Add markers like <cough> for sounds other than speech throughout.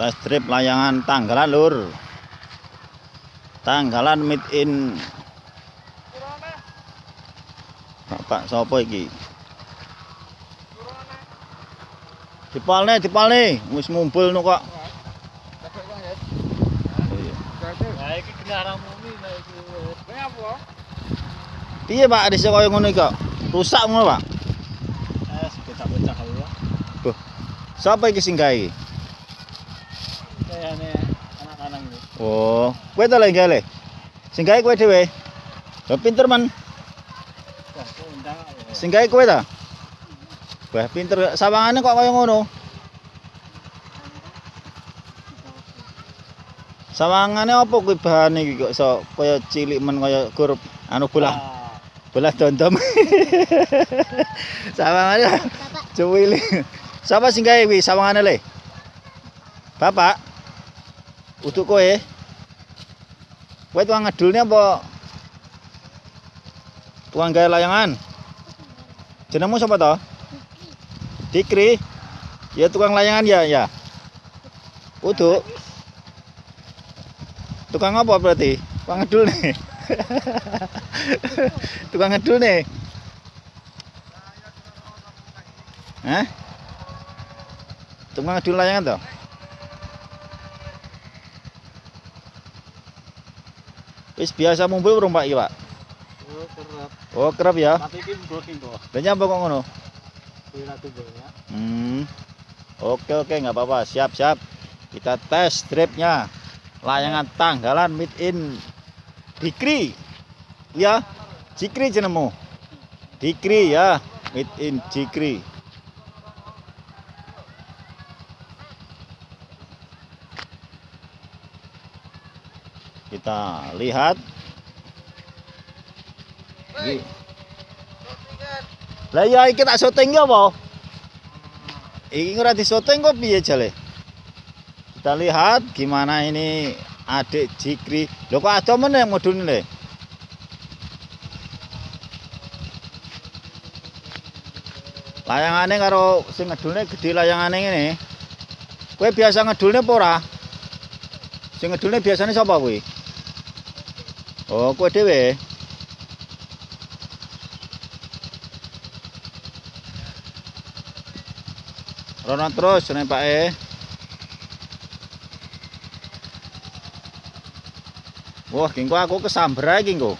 test trip layangan tanggalan lur tanggalan made in Bapak sapa iki Dipalne dipalne wis mumpul nu kok Iya. Nah, iki kendaraan mumi nah iki. Kenapa? Piye Pak dise kaya ngono iki kok rusak ngono Pak Eh, ya. Sapa iki sing gawe Oh kowe ta lek gawe Sing gawe kowe dhewe Lah pinter ya. Sing gawe kowe ta? Wah, pinter sawangane kok kaya ngono. Sawangane apa kuwi bahane iki kok iso kaya cilik men kaya grup anu bolah Ah, bolah dondom. <laughs> sawangane <laughs> cuwili. Sapa sing gawe kuwi sawangane le? Bapak. Untuk kowe. Kowe tukang ngedulnya apa? Tukang gawe layangan. Jenengmu sapa to? Dikri. Ya tukang layangan ya, ya. Uduk. Tukang apa berarti? <laughs> Tukang ngedul nih. tukang ngedul nih. Hah? Tukang ngedul layangan toh? Wis biasa mumpul urung Pak iki, Pak? oh, kerap. Oh, kerap ya. Tapi iki blocking kok. Lah nyapa kok ngono? Kuwi ratu ya. Hmm. Oke oke nggak apa-apa siap siap. Kita tes stripnya layangan tanggalan made in Dikri. Ya, Jikri jenemu. Dikri ya, made in Jikri. Kita lihat. Lah ya iki tak syuting ya apa? Iki ora di syuting kok piye jale? Kita lihat gimana ini adik Jikri. Lho kok ada meneh modune le? Layangane karo sing ngedulne gede layangane ngene. Kowe biasa ngedulne apa ora? Sing ngedulne biasane sapa kowe? Oh, kowe dhewe. Rono terus nek Pak E. Wah, kengko aku kesamber ae kengko.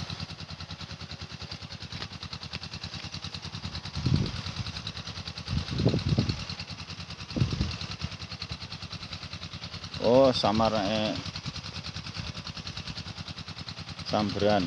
Oh, samar eh. Samberan.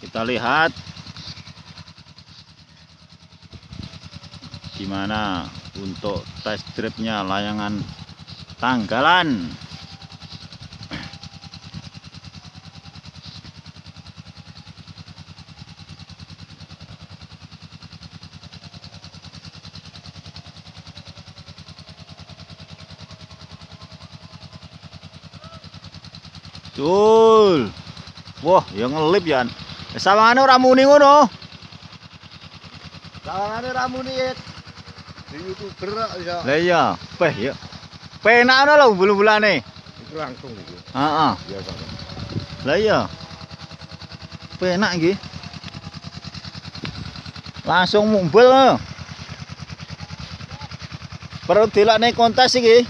Kita lihat gimana untuk test tripnya layangan tanggalan. Cul. Wah, yang ngelip ya. Sawangane ora muni ngono. Sawangane ramune di YouTuber ya. Lah iya, peh ya. Penak ana lho bulu-bulane. Itu langsung iki. Heeh. Biasa. Lah iya. Penak iki. Langsung mumbul. Perlu dilakne kontes iki.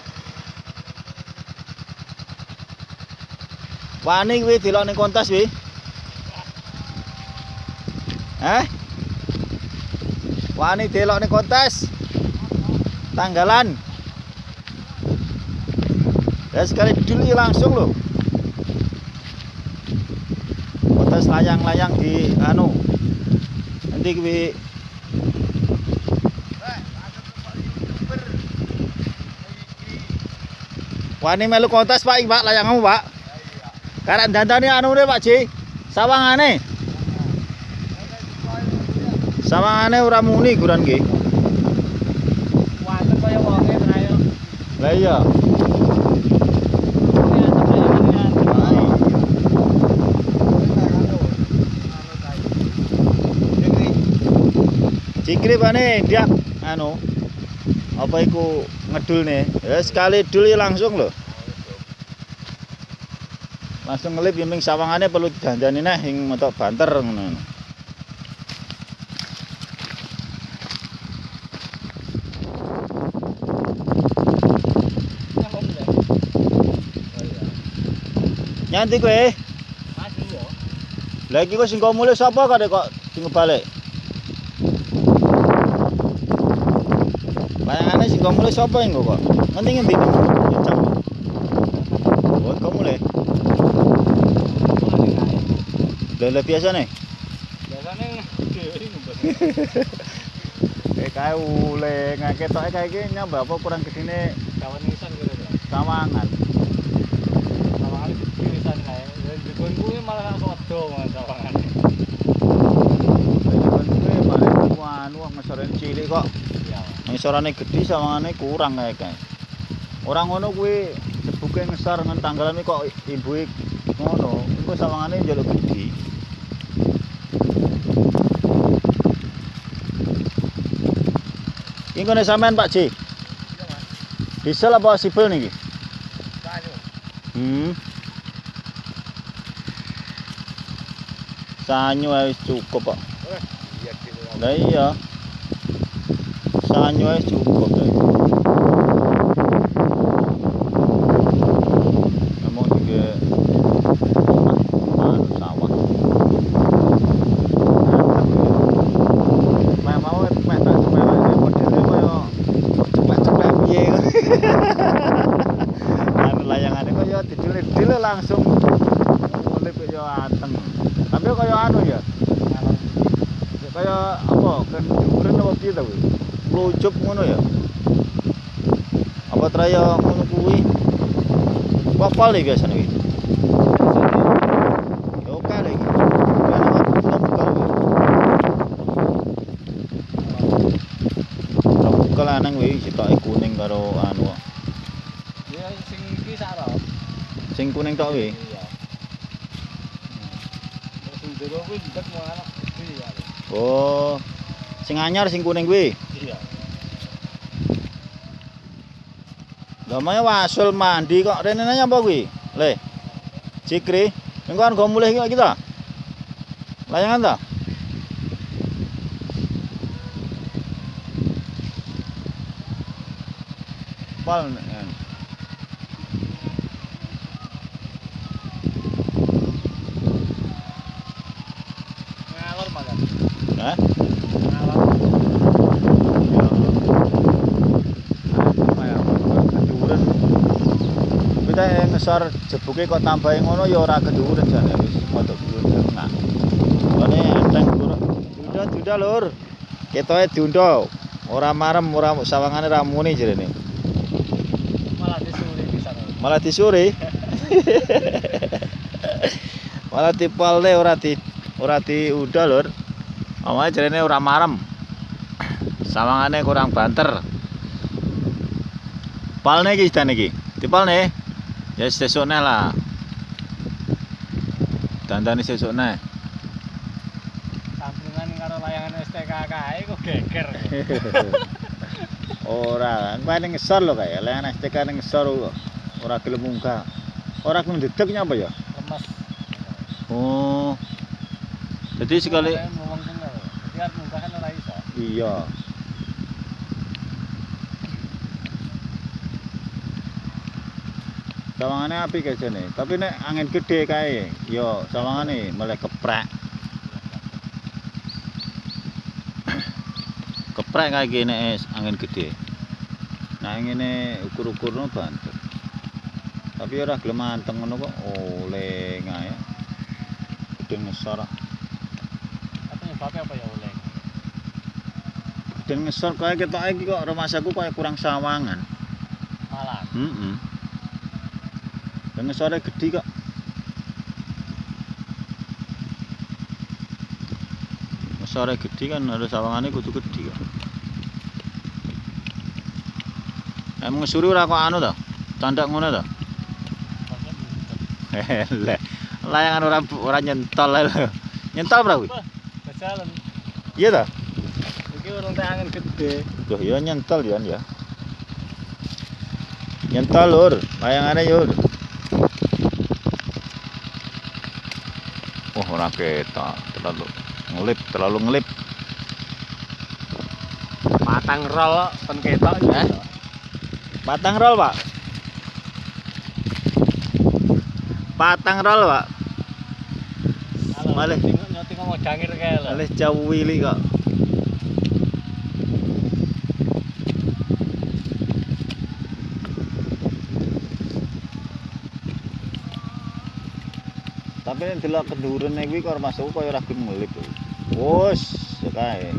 Wani kuwi dilakne kontes kuwi. Eh? Wani delokne kontes. Tanggalan. Ya sekali dulu langsung loh. Kontes layang-layang di anu. Nanti kuwi Wani melu kontes Pak, Pak, layanganmu, Pak. Karek dandane anu ne Pak Ji. Sawangane. Sawangane ora muni guran nggih. Iya. Cikri bane dia. Anu apa iku ngedul nih ya sekali dul langsung loh langsung ngelip yang sawangannya perlu dandani nih yang mentok banter ngono nyanti kowe lagi kok sing kok mulai sapa kok sing balik Bayangannya sing kok mulai sapa yang kok? Nanti ngendi jam. Oh, kok mulai? Lele biasa nih. Eh kae ule ngake tok kae iki nyambah apa kurang gedene sawangan. Kuwi anu cilik kok. Ngesorane gedhi sawangane kurang kae kae. Ora ngono kuwi jebuke ngesor ngen tanggalan kok ibuke ngono. Iku sawangane njaluk gedhi. Iki ngene sampean Pak Ji. Diesel apa sipil niki? Hmm. Sanyo wis cukup kok. Lah iya. Sanyo ae cukup kae. Emang juga omah anu sawah. Mek mau mek tak mek modele kaya ceplek-ceplek piye. Anu layangane kaya didile-dile langsung mulai kaya anteng. Tapi kaya anu ya. Kaya apa? Kan duren apa piye ta kuwi? Klucup ngono ya. Apa traya ngono kuwi? Wapal iki biasane iki. Ya oke lho iki. Kan aku buka kuwi. Buka lanang kuwi sitoke kuning karo anu. Sing kuning tok kuwi. Oh. Sing anyar sing kuning kuwi. Lah maya wasul mandi kok rene nanya apa kuwi? Le. Cikri, engko kan go mulih iki kita. Layangan ta? Pal eh. Hah? Ya. Keduren. Yang ngesor jebuke kok tambahin ngono ya ora keduren jane wis padha keduren nah. Kone enteng kurang. Duda duda lur. Ketoke diundo. Ora marem ora sawangane ra muni jerene. Malah disuri. Malah <laughs> dipalne ora di ora diundo lur. Awake jarene ora marem. Sawangane kurang banter. Palne iki sedane iki. Dipalne. Ya sesuk neh lah. Dandani sesuk neh. Sambungan karo layangan STK kae kok geger. <laughs> Ora, kowe ning ngesor lho kae. Layan STK ning ngesor. Ora gelem munggah. Ora gelem dedek nyapa ya? Lemes. Oh. Jadi sekali ngomong bener. Jadi kan munggah kan ora iso. iya. Sawangane apik kae jane. Tapi nek angin gede kae, yo sawangane malah keprek. <coughs> keprek kae iki nek angin gede. Nah ngene ukur-ukurno banter. Tapi ora gelem anteng ngono kok oleh ngae. Gedeng ngesor. Apa nyebabnya apa ya oleh? Gedeng ngesor kae ketoke iki kok rumahku kaya kurang sawangan. Malah. Heeh. Dan ngesore gede kok. sore gede kan harus sawangane kudu gede kan. Emang suri ora kok anu to? Candak ngono to? Lek layangan ora ora nyentol ae lho. Nyentol ora kuwi? Jalan. Iya to? Iki urung tak angin gede. Loh ya nyentol ya ya. Nyentol lur, layangane yur. Ketok, terlalu ngelip, terlalu ngelip. Patang rol pen ketok. Hah? Patang roll, Pak. Patang roll, Pak. Malih. Tengok nyoti ngomong jangir kae lho. Alih jauh wili kok. Tapi nek delok kendurene kuwi kok masuk kaya ora gelem ngelip. Wus, kae.